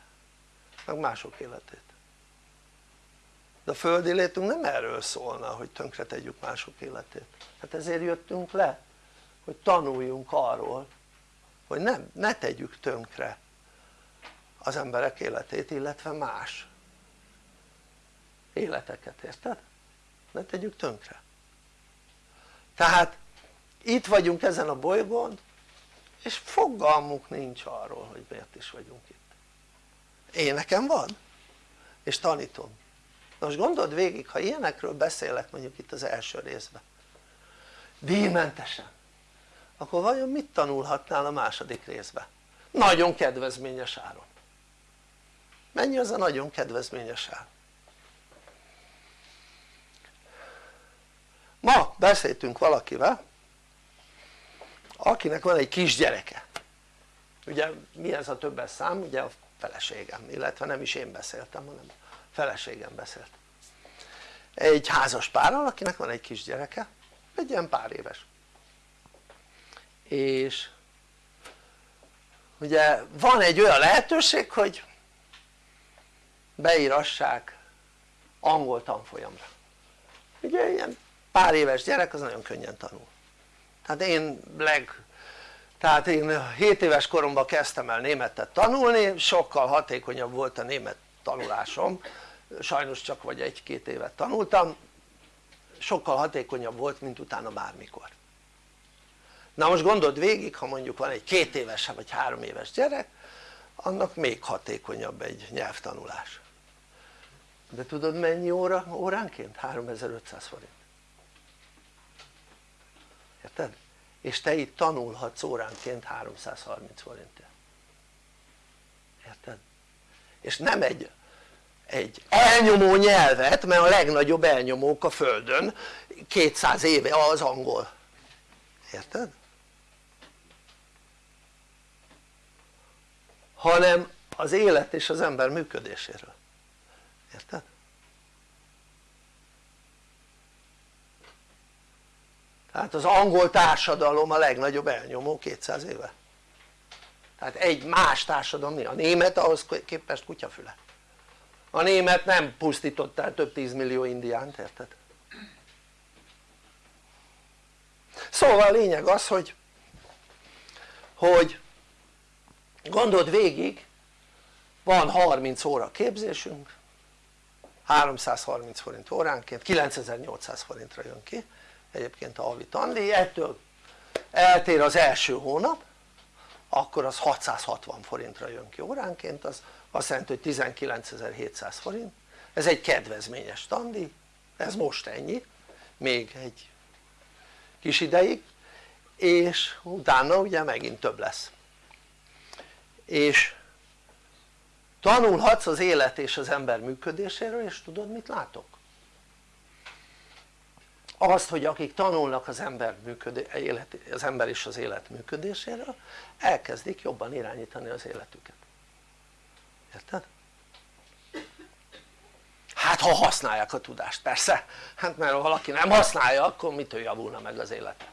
meg mások életét a földi létünk nem erről szólna hogy tönkre tegyük mások életét. Hát ezért jöttünk le hogy tanuljunk arról hogy nem, ne tegyük tönkre az emberek életét illetve más életeket, érted? ne tegyük tönkre. Tehát itt vagyunk ezen a bolygón és fogalmuk nincs arról hogy miért is vagyunk itt. Én nekem van és tanítom most gondold végig ha ilyenekről beszélek mondjuk itt az első részben díjmentesen akkor vajon mit tanulhatnál a második részben? nagyon kedvezményes áron mennyi az a nagyon kedvezményes ár? ma beszéltünk valakivel akinek van egy kisgyereke ugye mi ez a többes szám? ugye a feleségem illetve nem is én beszéltem hanem feleségem beszélt. Egy házas párral akinek van egy kisgyereke egy ilyen pár éves. És ugye van egy olyan lehetőség hogy beírassák angol tanfolyamra. Ugye ilyen pár éves gyerek az nagyon könnyen tanul. Tehát én leg tehát én 7 éves koromban kezdtem el németet tanulni sokkal hatékonyabb volt a német tanulásom. Sajnos csak vagy egy-két évet tanultam. Sokkal hatékonyabb volt mint utána bármikor. Na most gondold végig ha mondjuk van egy két éves vagy három éves gyerek annak még hatékonyabb egy nyelvtanulás. De tudod mennyi óra, óránként? 3500 forint. Érted? és te itt tanulhatsz óránként 330 forintért. Érted? És nem egy, egy elnyomó nyelvet mert a legnagyobb elnyomók a földön 200 éve az angol érted? hanem az élet és az ember működéséről érted? tehát az angol társadalom a legnagyobb elnyomó 200 éve tehát egy más társadalom a német ahhoz képest kutyafüle a német nem pusztított el több tízmillió indiánt érted? szóval a lényeg az hogy hogy gondold végig van 30 óra képzésünk 330 forint óránként 9800 forintra jön ki egyébként a havi tandíj, ettől eltér az első hónap akkor az 660 forintra jön ki. Óránként az azt jelenti hogy 19.700 forint. Ez egy kedvezményes tandíj ez most ennyi még egy kis ideig. És utána ugye megint több lesz. És tanulhatsz az élet és az ember működéséről és tudod mit látok? Azt hogy akik tanulnak az ember, élet, az ember és az élet működéséről elkezdik jobban irányítani az életüket. Érted? hát ha használják a tudást persze. Hát mert ha valaki nem használja akkor mitől javulna meg az élete?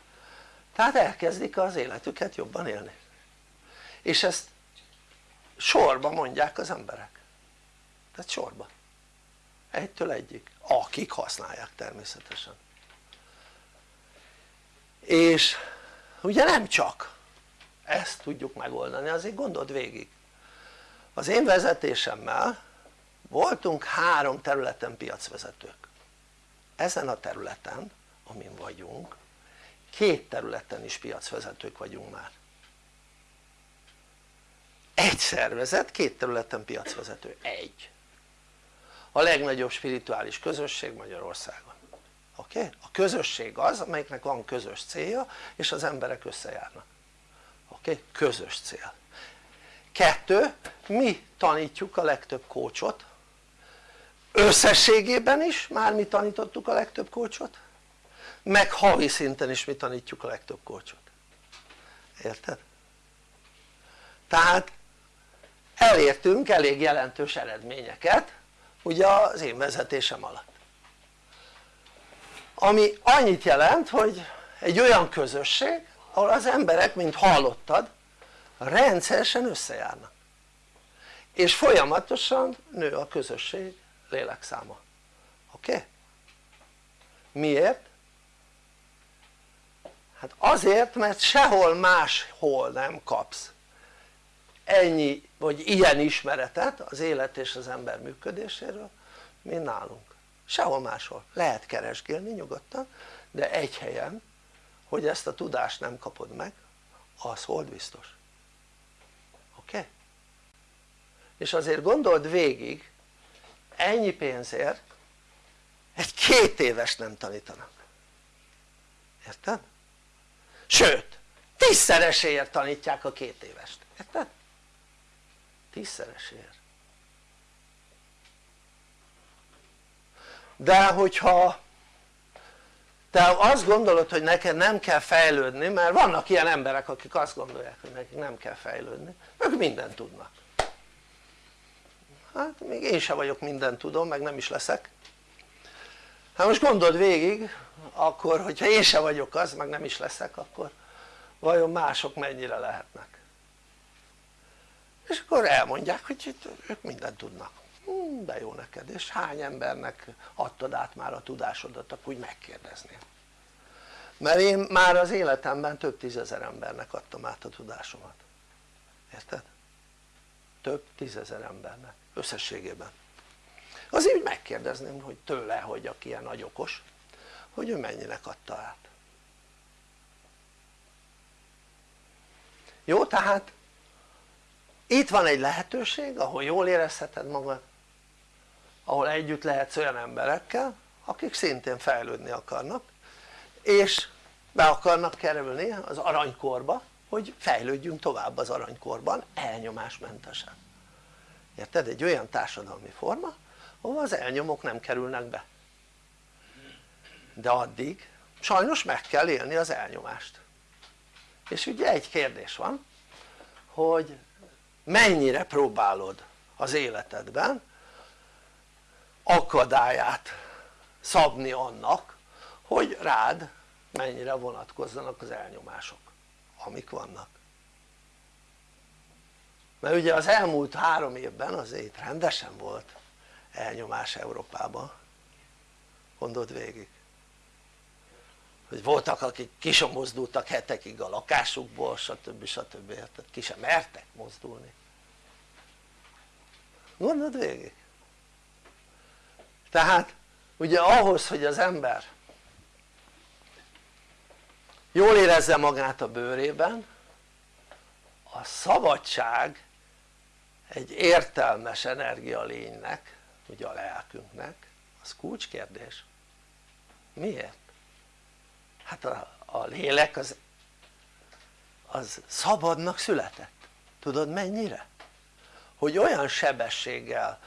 Tehát elkezdik az életüket jobban élni. És ezt sorba mondják az emberek. Tehát sorba. Egytől egyik akik használják természetesen és ugye nem csak. Ezt tudjuk megoldani azért gondold végig. Az én vezetésemmel voltunk három területen piacvezetők. Ezen a területen amin vagyunk két területen is piacvezetők vagyunk már. Egy szervezet két területen piacvezető, egy. A legnagyobb spirituális közösség Magyarországon oké? Okay? a közösség az amelyiknek van közös célja és az emberek összejárnak oké? Okay? közös cél kettő, mi tanítjuk a legtöbb kócsot összességében is már mi tanítottuk a legtöbb kócsot meg havi szinten is mi tanítjuk a legtöbb kócsot érted? tehát elértünk elég jelentős eredményeket ugye az én vezetésem alatt ami annyit jelent hogy egy olyan közösség ahol az emberek mint hallottad rendszeresen összejárnak és folyamatosan nő a közösség lélekszáma oké? Miért? hát azért mert sehol máshol nem kapsz ennyi vagy ilyen ismeretet az élet és az ember működéséről mint nálunk sehol máshol lehet keresgélni nyugodtan de egy helyen hogy ezt a tudást nem kapod meg az hold biztos oké? És azért gondold végig ennyi pénzért egy két éves nem tanítanak érted? sőt tízszereséért tanítják a két évest, érted? tízszereséért de hogyha te azt gondolod hogy neked nem kell fejlődni mert vannak ilyen emberek akik azt gondolják hogy nekik nem kell fejlődni ők mindent tudnak. Hát még én sem vagyok mindent tudom meg nem is leszek. Hát most gondold végig akkor hogyha én sem vagyok az meg nem is leszek akkor vajon mások mennyire lehetnek? És akkor elmondják hogy ők mindent tudnak hmm, de jó neked. És hány embernek adtad át már a tudásodat? Akkor úgy megkérdeznél mert én már az életemben több tízezer embernek adtam át a tudásomat. Érted? több tízezer embernek összességében. Azért úgy megkérdezném hogy tőle hogy aki ilyen nagy okos hogy ő mennyinek adta át. Jó tehát itt van egy lehetőség ahol jól érezheted magad ahol együtt lehetsz olyan emberekkel akik szintén fejlődni akarnak és be akarnak kerülni az aranykorba hogy fejlődjünk tovább az aranykorban elnyomásmentesen. Érted? egy olyan társadalmi forma ahol az elnyomók nem kerülnek be. De addig sajnos meg kell élni az elnyomást. És ugye egy kérdés van hogy mennyire próbálod az életedben akadályát szabni annak hogy rád mennyire vonatkozzanak az elnyomások amik vannak. Mert ugye az elmúlt három évben azért rendesen volt elnyomás Európában. Gondold végig. Hogy voltak akik ki sem mozdultak hetekig a lakásukból stb. stb. tehát ki sem mertek mozdulni. Gondold végig tehát ugye ahhoz hogy az ember jól érezze magát a bőrében a szabadság egy értelmes energialénynek ugye a lelkünknek az kulcskérdés miért? hát a, a lélek az, az szabadnak született tudod mennyire? hogy olyan sebességgel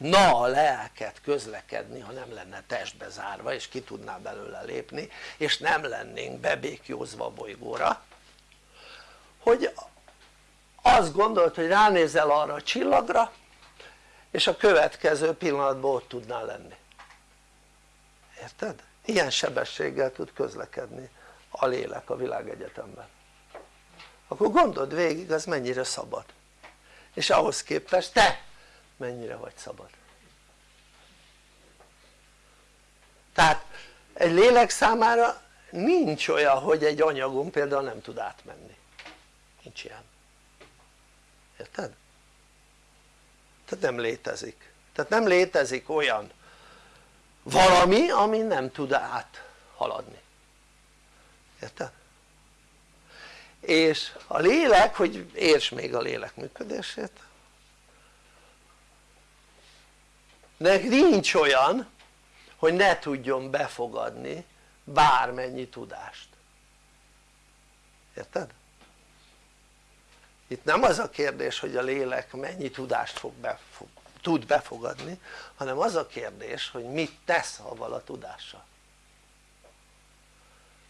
tudna a lelket közlekedni ha nem lenne testbe zárva és ki tudná belőle lépni és nem lennénk bebékjózva a bolygóra hogy azt gondolt hogy ránézel arra a csillagra és a következő pillanatban ott tudnál lenni. Érted? ilyen sebességgel tud közlekedni a lélek a világegyetemben. Akkor gondold végig az mennyire szabad. És ahhoz képest te mennyire vagy szabad. Tehát egy lélek számára nincs olyan hogy egy anyagon például nem tud átmenni. Nincs ilyen. Érted? tehát nem létezik. Tehát nem létezik olyan valami ami nem tud áthaladni. Érted? és a lélek hogy érts még a lélek működését de nincs olyan hogy ne tudjon befogadni bármennyi tudást. Érted? itt nem az a kérdés hogy a lélek mennyi tudást fog befog, tud befogadni hanem az a kérdés hogy mit tesz avval a tudással.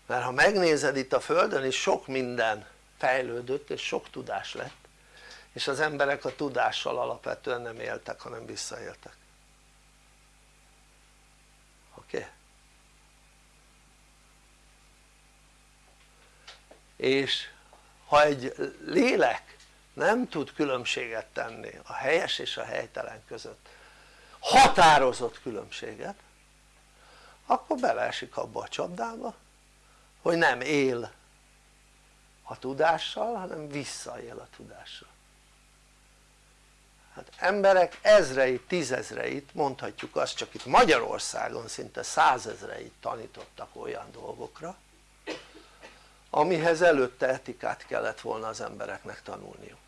Mert ha megnézed itt a földön is sok minden fejlődött és sok tudás lett és az emberek a tudással alapvetően nem éltek hanem visszaéltek Okay? és ha egy lélek nem tud különbséget tenni a helyes és a helytelen között határozott különbséget akkor beleesik abba a csapdába hogy nem él a tudással hanem visszaél a tudással hát emberek ezreit, tízezreit mondhatjuk azt csak itt Magyarországon szinte százezreit tanítottak olyan dolgokra amihez előtte etikát kellett volna az embereknek tanulniuk.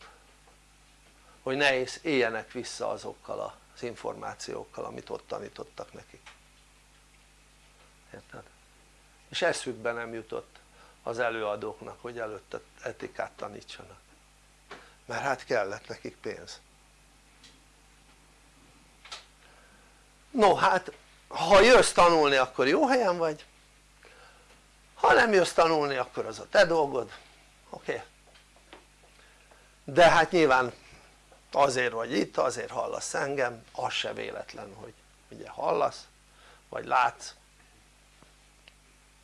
Hogy ne éljenek vissza azokkal az információkkal amit ott tanítottak nekik. Érted? és eszükbe nem jutott az előadóknak hogy előtte etikát tanítsanak. Mert hát kellett nekik pénz no hát ha jössz tanulni akkor jó helyen vagy ha nem jössz tanulni akkor az a te dolgod oké? Okay? de hát nyilván azért vagy itt, azért hallasz engem, az se véletlen hogy ugye hallasz vagy látsz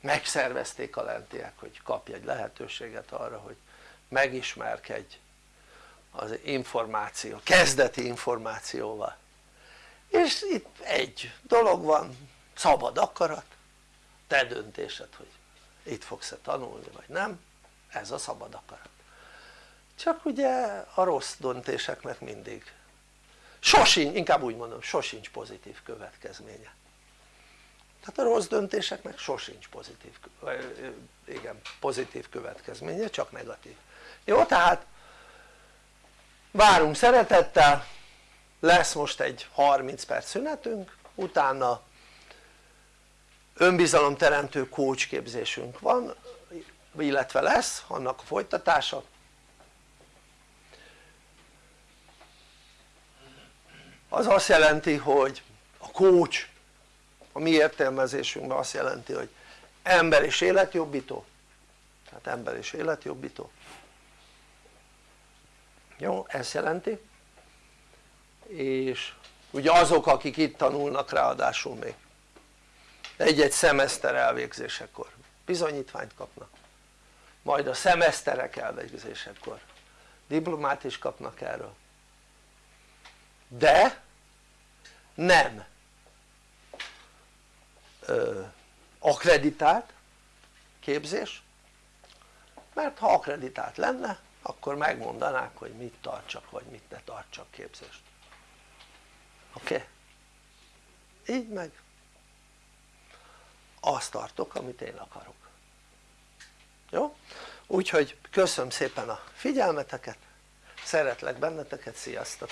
megszervezték a lentiek hogy kapj egy lehetőséget arra hogy megismerkedj az információ, kezdeti információval és itt egy dolog van szabad akarat te döntésed hogy itt fogsz-e tanulni vagy nem ez a szabad akarat. Csak ugye a rossz döntéseknek mindig sosincs, inkább úgy mondom sosincs pozitív következménye. Tehát a rossz döntéseknek sosincs pozitív, igen, pozitív következménye, csak negatív. Jó tehát várunk szeretettel lesz most egy 30 perc szünetünk utána önbizalomteremtő coach képzésünk van illetve lesz annak a folytatása. Az azt jelenti hogy a coach a mi értelmezésünkben azt jelenti hogy ember és életjobbító. Tehát ember és életjobbító. Jó ezt jelenti és ugye azok akik itt tanulnak ráadásul még. Egy-egy szemeszter elvégzésekor. Bizonyítványt kapnak. Majd a szemeszterek elvégzésekor. Diplomát is kapnak erről. De nem ö, akreditált képzés mert ha akreditált lenne akkor megmondanák hogy mit tartsak vagy mit ne tartsak képzést oké? Így meg azt tartok amit én akarok jó? úgyhogy köszönöm szépen a figyelmeteket szeretlek benneteket, sziasztok!